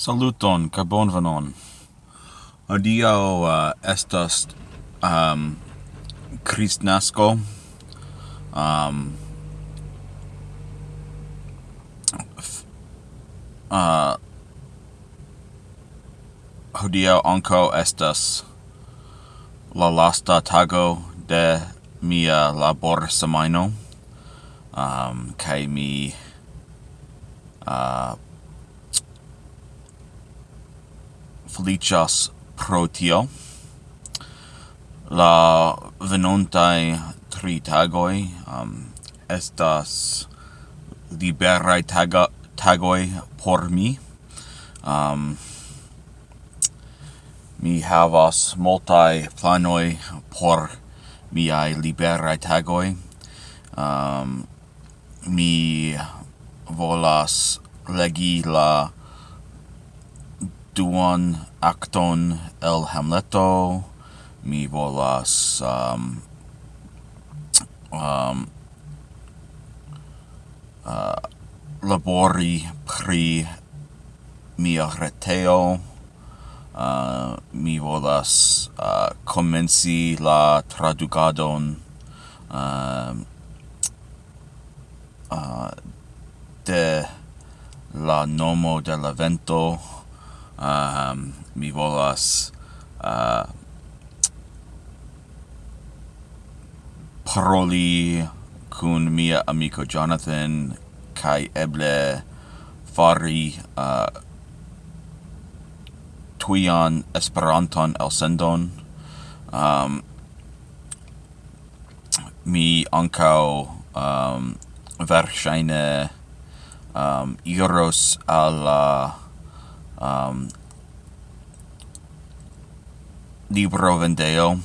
Saluton, kaj bonvenon. Adiaŭ uh, estas um, Christnasco. Um, uh, hodio ankaŭ estas la lasta tago de mia labor semaino. Um, kaj mi uh, felicias pro tio. La venontai tri tagoi um, estas liberai taga, tagoi por mi. Um, mi havas multai planoi por miai liberai tagoi. Um, mi volas legi la duan acton el Hamleto, mi volas um, um, uh, labori pri mia reteo, uh, mi volas uh, comenci la traducadon uh, um, uh, de la nomo de la vento, um, mi volas uh, paroli kun mia amico Jonathan kai eble fari uh, tuian Esperanton elsendon. Um, mi ancao um, verŝajne um, iros al um, libro vendeo.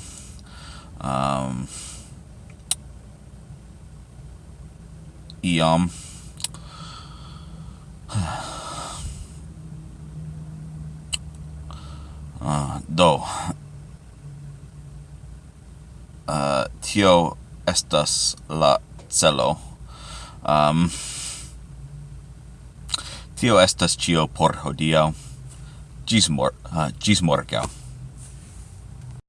Um, iam. Uh, do. Uh, tio estas la celo. Um, tio estas cio por hodiaŭ. Gis mor ah, uh, gis morgaŭ.